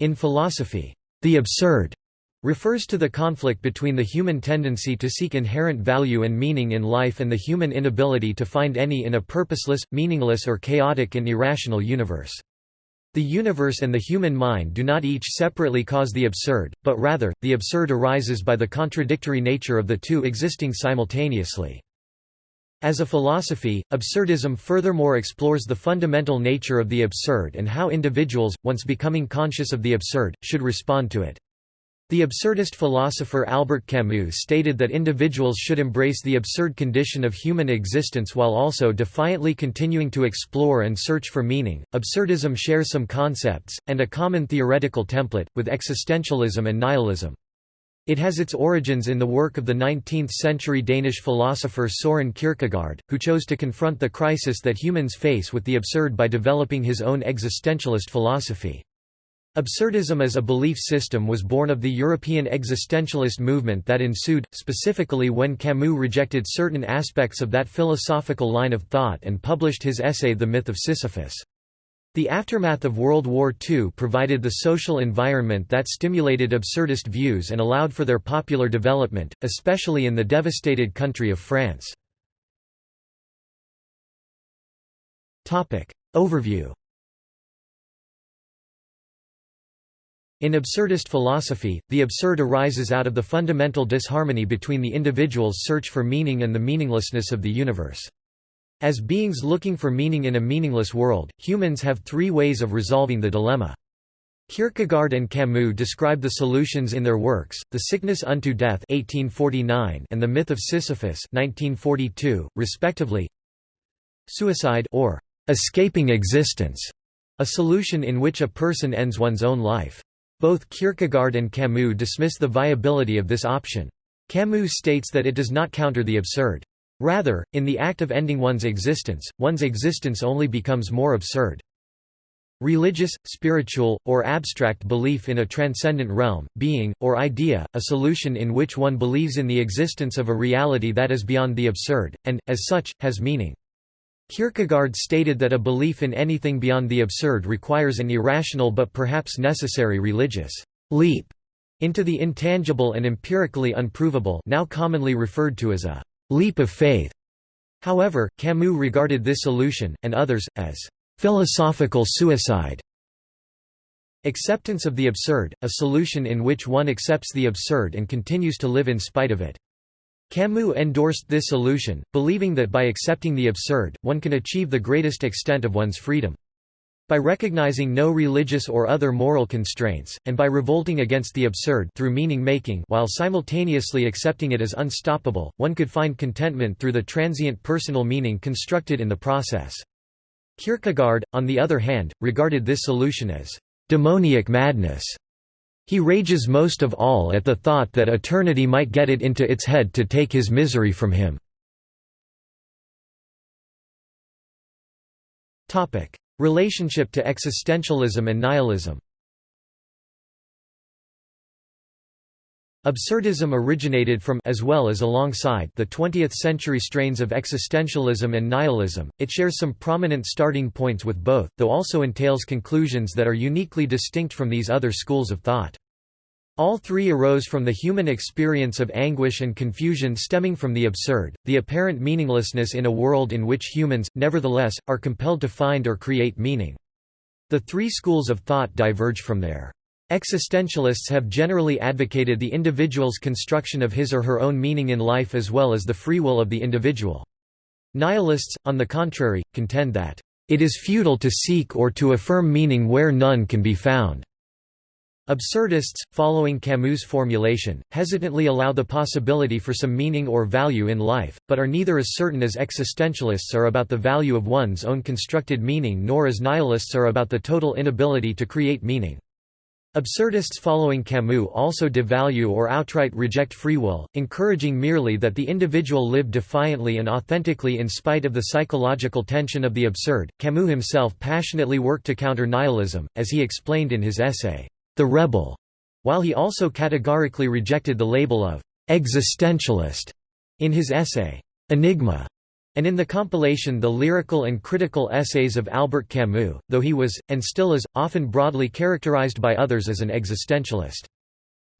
In philosophy, the absurd refers to the conflict between the human tendency to seek inherent value and meaning in life and the human inability to find any in a purposeless, meaningless or chaotic and irrational universe. The universe and the human mind do not each separately cause the absurd, but rather, the absurd arises by the contradictory nature of the two existing simultaneously. As a philosophy, absurdism furthermore explores the fundamental nature of the absurd and how individuals, once becoming conscious of the absurd, should respond to it. The absurdist philosopher Albert Camus stated that individuals should embrace the absurd condition of human existence while also defiantly continuing to explore and search for meaning. Absurdism shares some concepts, and a common theoretical template, with existentialism and nihilism. It has its origins in the work of the 19th-century Danish philosopher Søren Kierkegaard, who chose to confront the crisis that humans face with the absurd by developing his own existentialist philosophy. Absurdism as a belief system was born of the European existentialist movement that ensued, specifically when Camus rejected certain aspects of that philosophical line of thought and published his essay The Myth of Sisyphus. The aftermath of World War II provided the social environment that stimulated absurdist views and allowed for their popular development, especially in the devastated country of France. Overview In absurdist philosophy, the absurd arises out of the fundamental disharmony between the individual's search for meaning and the meaninglessness of the universe. As beings looking for meaning in a meaningless world, humans have three ways of resolving the dilemma. Kierkegaard and Camus describe the solutions in their works, The Sickness Unto Death 1849 and The Myth of Sisyphus 1942, respectively. Suicide or escaping existence, a solution in which a person ends one's own life. Both Kierkegaard and Camus dismiss the viability of this option. Camus states that it does not counter the absurd. Rather, in the act of ending one's existence, one's existence only becomes more absurd. Religious, spiritual, or abstract belief in a transcendent realm, being, or idea, a solution in which one believes in the existence of a reality that is beyond the absurd, and, as such, has meaning. Kierkegaard stated that a belief in anything beyond the absurd requires an irrational but perhaps necessary religious leap into the intangible and empirically unprovable now commonly referred to as a leap of faith. However, Camus regarded this solution, and others, as philosophical suicide. Acceptance of the absurd, a solution in which one accepts the absurd and continues to live in spite of it. Camus endorsed this solution, believing that by accepting the absurd, one can achieve the greatest extent of one's freedom. By recognizing no religious or other moral constraints, and by revolting against the absurd through meaning-making while simultaneously accepting it as unstoppable, one could find contentment through the transient personal meaning constructed in the process. Kierkegaard, on the other hand, regarded this solution as demoniac madness he rages most of all at the thought that eternity might get it into its head to take his misery from him. Relationship to existentialism and nihilism Absurdism originated from as well as alongside the 20th-century strains of existentialism and nihilism. It shares some prominent starting points with both, though also entails conclusions that are uniquely distinct from these other schools of thought. All three arose from the human experience of anguish and confusion stemming from the absurd, the apparent meaninglessness in a world in which humans, nevertheless, are compelled to find or create meaning. The three schools of thought diverge from there. Existentialists have generally advocated the individual's construction of his or her own meaning in life as well as the free will of the individual. Nihilists, on the contrary, contend that, "...it is futile to seek or to affirm meaning where none can be found." Absurdists, following Camus' formulation, hesitantly allow the possibility for some meaning or value in life, but are neither as certain as existentialists are about the value of one's own constructed meaning nor as nihilists are about the total inability to create meaning. Absurdists following Camus also devalue or outright reject free will, encouraging merely that the individual live defiantly and authentically in spite of the psychological tension of the absurd. Camus himself passionately worked to counter nihilism, as he explained in his essay, The Rebel, while he also categorically rejected the label of existentialist in his essay, Enigma, and in the compilation The Lyrical and Critical Essays of Albert Camus, though he was, and still is, often broadly characterized by others as an existentialist.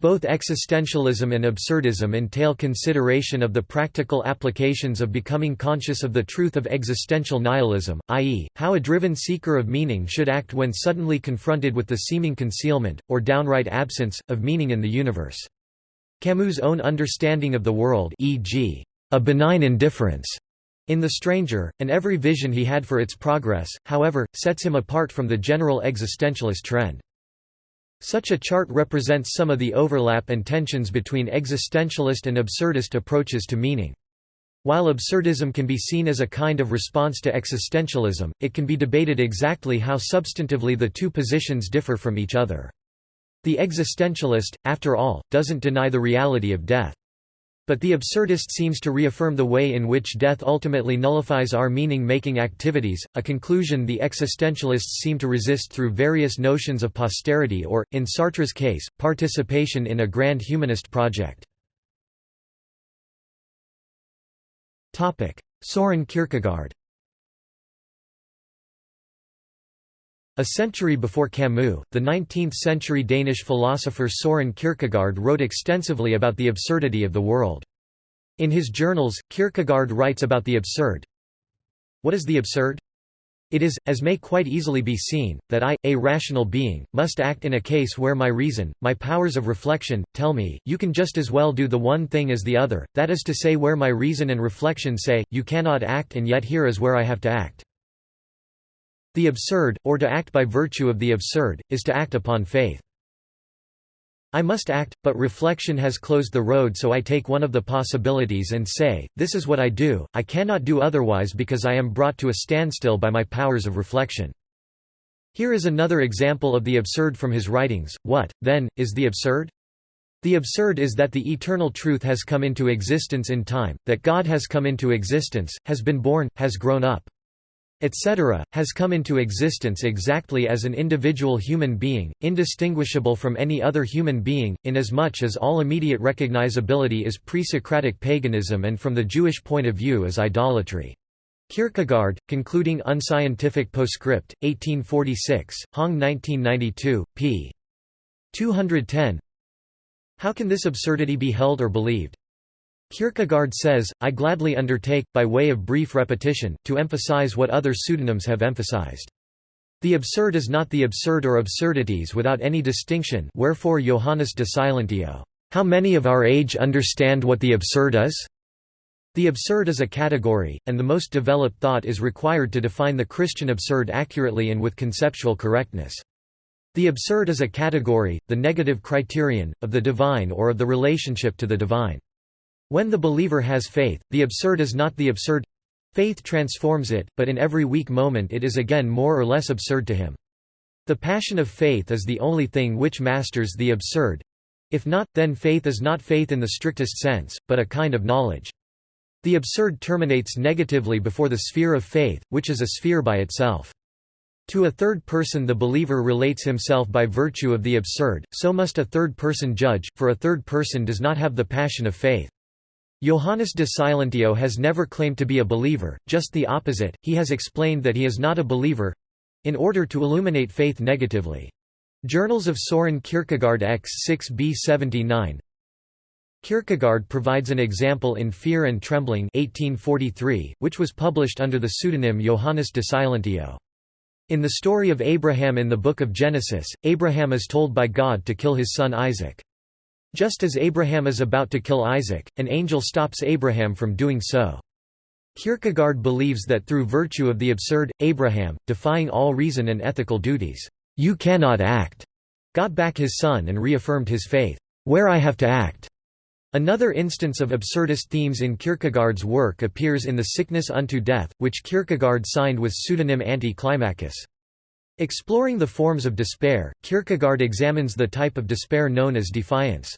Both existentialism and absurdism entail consideration of the practical applications of becoming conscious of the truth of existential nihilism, i.e., how a driven seeker of meaning should act when suddenly confronted with the seeming concealment, or downright absence, of meaning in the universe. Camus' own understanding of the world e.g., a benign indifference in The Stranger, and every vision he had for its progress, however, sets him apart from the general existentialist trend. Such a chart represents some of the overlap and tensions between existentialist and absurdist approaches to meaning. While absurdism can be seen as a kind of response to existentialism, it can be debated exactly how substantively the two positions differ from each other. The existentialist, after all, doesn't deny the reality of death. But the absurdist seems to reaffirm the way in which death ultimately nullifies our meaning-making activities, a conclusion the existentialists seem to resist through various notions of posterity or, in Sartre's case, participation in a grand humanist project. Soren Kierkegaard A century before Camus, the 19th-century Danish philosopher Soren Kierkegaard wrote extensively about the absurdity of the world. In his journals, Kierkegaard writes about the absurd. What is the absurd? It is, as may quite easily be seen, that I, a rational being, must act in a case where my reason, my powers of reflection, tell me, you can just as well do the one thing as the other, that is to say where my reason and reflection say, you cannot act and yet here is where I have to act. The absurd, or to act by virtue of the absurd, is to act upon faith. I must act, but reflection has closed the road so I take one of the possibilities and say, this is what I do, I cannot do otherwise because I am brought to a standstill by my powers of reflection. Here is another example of the absurd from his writings. What, then, is the absurd? The absurd is that the eternal truth has come into existence in time, that God has come into existence, has been born, has grown up etc., has come into existence exactly as an individual human being, indistinguishable from any other human being, inasmuch as all immediate recognizability is pre-Socratic paganism and from the Jewish point of view is idolatry. Kierkegaard, concluding Unscientific Postscript, 1846, Hong 1992, p. 210 How can this absurdity be held or believed? Kierkegaard says, I gladly undertake, by way of brief repetition, to emphasize what other pseudonyms have emphasized. The absurd is not the absurd or absurdities without any distinction wherefore Johannes de Silentio, "'How many of our age understand what the absurd is?' The absurd is a category, and the most developed thought is required to define the Christian absurd accurately and with conceptual correctness. The absurd is a category, the negative criterion, of the divine or of the relationship to the divine. When the believer has faith, the absurd is not the absurd faith transforms it, but in every weak moment it is again more or less absurd to him. The passion of faith is the only thing which masters the absurd. If not, then faith is not faith in the strictest sense, but a kind of knowledge. The absurd terminates negatively before the sphere of faith, which is a sphere by itself. To a third person the believer relates himself by virtue of the absurd, so must a third person judge, for a third person does not have the passion of faith. Johannes de Silentio has never claimed to be a believer, just the opposite, he has explained that he is not a believer—in order to illuminate faith negatively. Journals of Soren Kierkegaard X 6b 79 Kierkegaard provides an example in Fear and Trembling 1843, which was published under the pseudonym Johannes de Silentio. In the story of Abraham in the Book of Genesis, Abraham is told by God to kill his son Isaac. Just as Abraham is about to kill Isaac, an angel stops Abraham from doing so. Kierkegaard believes that through virtue of the absurd, Abraham, defying all reason and ethical duties, "'You cannot act' got back his son and reaffirmed his faith, "'Where I have to act' Another instance of absurdist themes in Kierkegaard's work appears in The Sickness unto Death, which Kierkegaard signed with pseudonym Anti-Climacus. Exploring the forms of despair, Kierkegaard examines the type of despair known as defiance.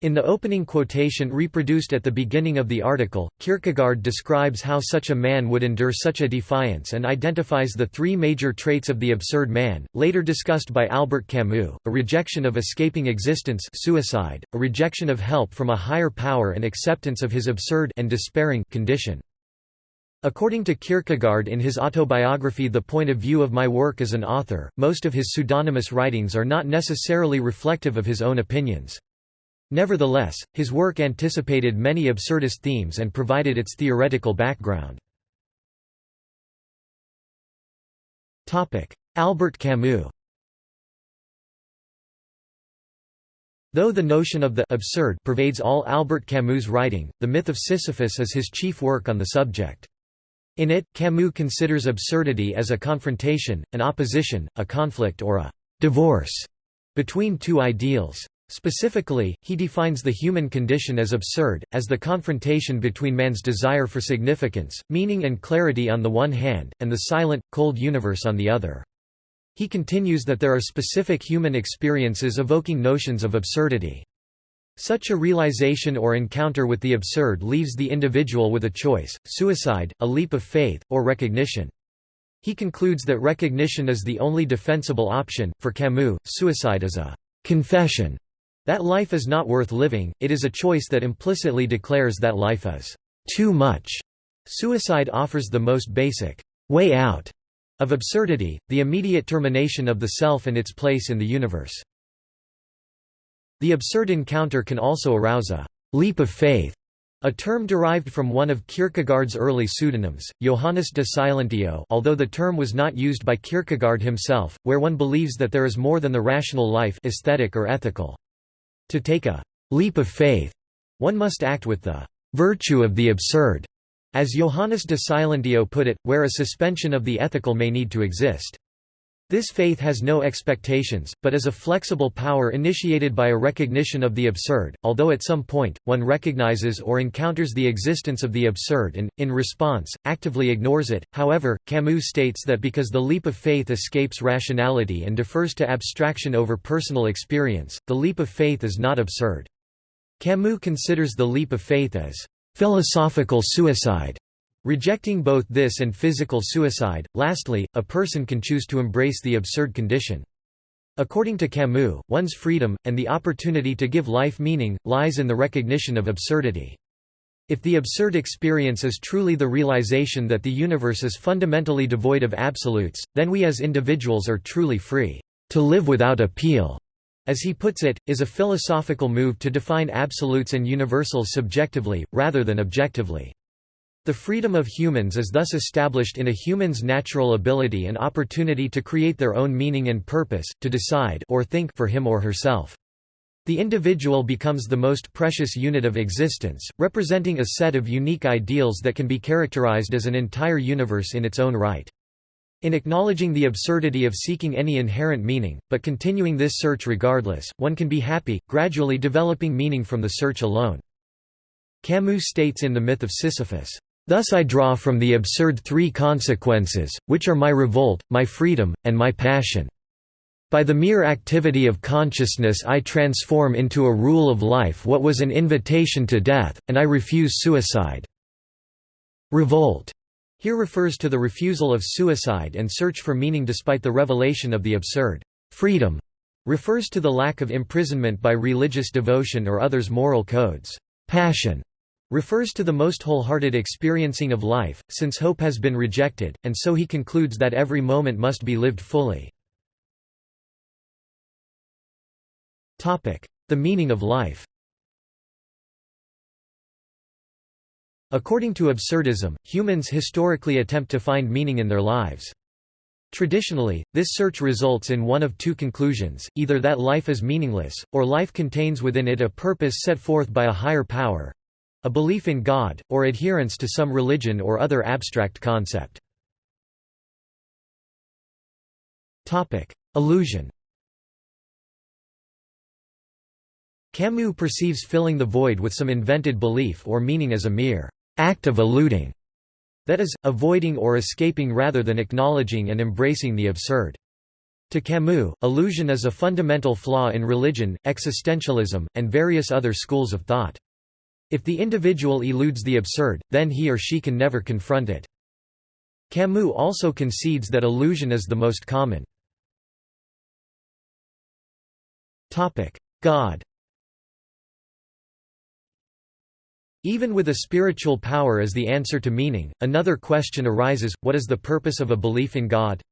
In the opening quotation reproduced at the beginning of the article, Kierkegaard describes how such a man would endure such a defiance and identifies the three major traits of the absurd man, later discussed by Albert Camus, a rejection of escaping existence suicide, a rejection of help from a higher power and acceptance of his absurd and despairing condition. According to Kierkegaard in his autobiography The Point of View of My Work as an Author, most of his pseudonymous writings are not necessarily reflective of his own opinions. Nevertheless, his work anticipated many absurdist themes and provided its theoretical background. Albert Camus Though the notion of the absurd pervades all Albert Camus' writing, The Myth of Sisyphus is his chief work on the subject. In it, Camus considers absurdity as a confrontation, an opposition, a conflict or a «divorce» between two ideals. Specifically, he defines the human condition as absurd, as the confrontation between man's desire for significance, meaning and clarity on the one hand, and the silent, cold universe on the other. He continues that there are specific human experiences evoking notions of absurdity. Such a realization or encounter with the absurd leaves the individual with a choice, suicide, a leap of faith, or recognition. He concludes that recognition is the only defensible option. For Camus, suicide is a confession that life is not worth living, it is a choice that implicitly declares that life is too much. Suicide offers the most basic way out of absurdity, the immediate termination of the self and its place in the universe. The absurd encounter can also arouse a leap of faith, a term derived from one of Kierkegaard's early pseudonyms, Johannes de Silentio although the term was not used by Kierkegaard himself, where one believes that there is more than the rational life aesthetic or ethical. To take a leap of faith, one must act with the virtue of the absurd. As Johannes de Silentio put it, where a suspension of the ethical may need to exist. This faith has no expectations, but is a flexible power initiated by a recognition of the absurd, although at some point, one recognizes or encounters the existence of the absurd and, in response, actively ignores it. However, Camus states that because the leap of faith escapes rationality and defers to abstraction over personal experience, the leap of faith is not absurd. Camus considers the leap of faith as philosophical suicide, rejecting both this and physical suicide. Lastly, a person can choose to embrace the absurd condition. According to Camus, one's freedom, and the opportunity to give life meaning, lies in the recognition of absurdity. If the absurd experience is truly the realization that the universe is fundamentally devoid of absolutes, then we as individuals are truly free, to live without appeal as he puts it, is a philosophical move to define absolutes and universals subjectively, rather than objectively. The freedom of humans is thus established in a human's natural ability and opportunity to create their own meaning and purpose, to decide or think for him or herself. The individual becomes the most precious unit of existence, representing a set of unique ideals that can be characterized as an entire universe in its own right. In acknowledging the absurdity of seeking any inherent meaning, but continuing this search regardless, one can be happy, gradually developing meaning from the search alone. Camus states in The Myth of Sisyphus, "...thus I draw from the absurd three consequences, which are my revolt, my freedom, and my passion. By the mere activity of consciousness I transform into a rule of life what was an invitation to death, and I refuse suicide." Revolt here refers to the refusal of suicide and search for meaning despite the revelation of the absurd. Freedom refers to the lack of imprisonment by religious devotion or others' moral codes. Passion refers to the most wholehearted experiencing of life, since hope has been rejected, and so he concludes that every moment must be lived fully. The meaning of life According to absurdism, humans historically attempt to find meaning in their lives. Traditionally, this search results in one of two conclusions, either that life is meaningless, or life contains within it a purpose set forth by a higher power—a belief in God, or adherence to some religion or other abstract concept. Illusion Camus perceives filling the void with some invented belief or meaning as a mere act of eluding, that is, avoiding or escaping rather than acknowledging and embracing the absurd. To Camus, illusion is a fundamental flaw in religion, existentialism, and various other schools of thought. If the individual eludes the absurd, then he or she can never confront it. Camus also concedes that illusion is the most common. God Even with a spiritual power as the answer to meaning, another question arises, what is the purpose of a belief in God?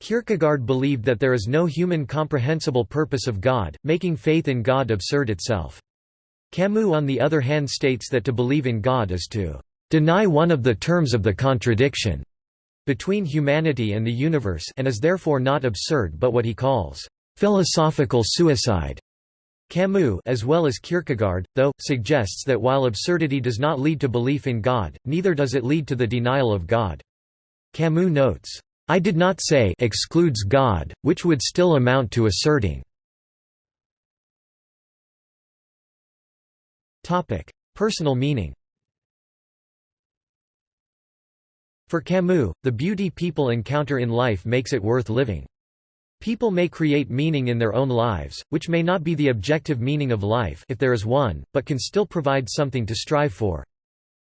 Kierkegaard believed that there is no human comprehensible purpose of God, making faith in God absurd itself. Camus on the other hand states that to believe in God is to deny one of the terms of the contradiction between humanity and the universe and is therefore not absurd but what he calls philosophical suicide. Camus as well as Kierkegaard, though, suggests that while absurdity does not lead to belief in God, neither does it lead to the denial of God. Camus notes, "...I did not say excludes God, which would still amount to asserting." Personal meaning For Camus, the beauty people encounter in life makes it worth living. People may create meaning in their own lives, which may not be the objective meaning of life if there is one, but can still provide something to strive for.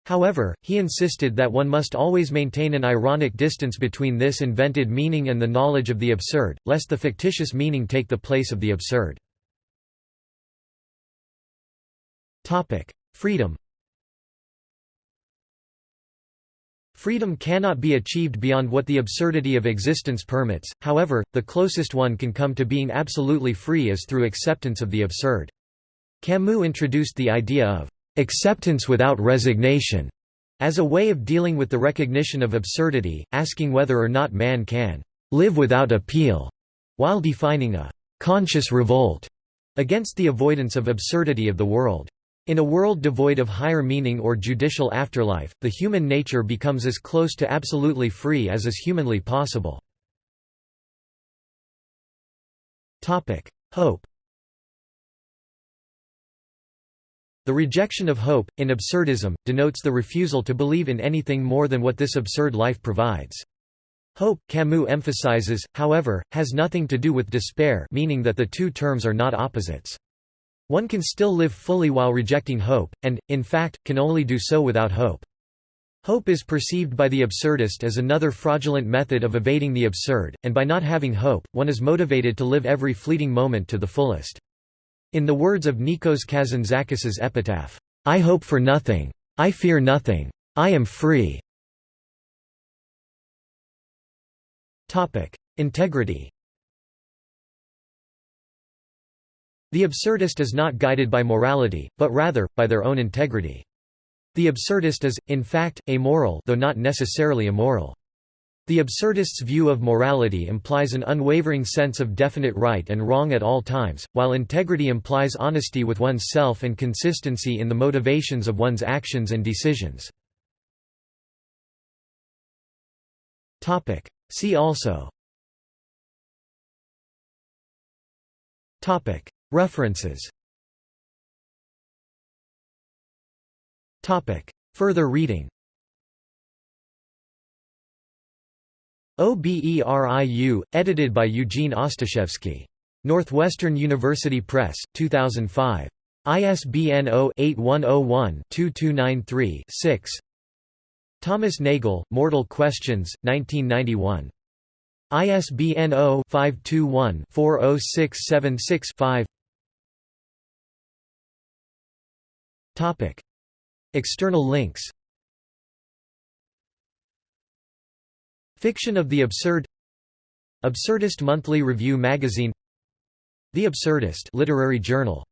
However, he insisted that one must always maintain an ironic distance between this invented meaning and the knowledge of the absurd, lest the fictitious meaning take the place of the absurd. Freedom Freedom cannot be achieved beyond what the absurdity of existence permits, however, the closest one can come to being absolutely free is through acceptance of the absurd. Camus introduced the idea of acceptance without resignation as a way of dealing with the recognition of absurdity, asking whether or not man can live without appeal, while defining a conscious revolt against the avoidance of absurdity of the world. In a world devoid of higher meaning or judicial afterlife, the human nature becomes as close to absolutely free as is humanly possible. Hope The rejection of hope, in absurdism, denotes the refusal to believe in anything more than what this absurd life provides. Hope, Camus emphasizes, however, has nothing to do with despair meaning that the two terms are not opposites. One can still live fully while rejecting hope, and, in fact, can only do so without hope. Hope is perceived by the absurdist as another fraudulent method of evading the absurd, and by not having hope, one is motivated to live every fleeting moment to the fullest. In the words of Nikos Kazantzakis's epitaph, "'I hope for nothing. I fear nothing. I am free." Integrity The absurdist is not guided by morality, but rather, by their own integrity. The absurdist is, in fact, amoral though not necessarily immoral. The absurdist's view of morality implies an unwavering sense of definite right and wrong at all times, while integrity implies honesty with one's self and consistency in the motivations of one's actions and decisions. See also References Further reading OBERIU, edited by Eugene Ostashevsky. Northwestern University Press, 2005. ISBN 0-8101-2293-6 Thomas Nagel, Mortal Questions, 1991. ISBN 0-521-40676-5 Topic. External links. Fiction of the Absurd. Absurdist Monthly Review Magazine. The Absurdist literary journal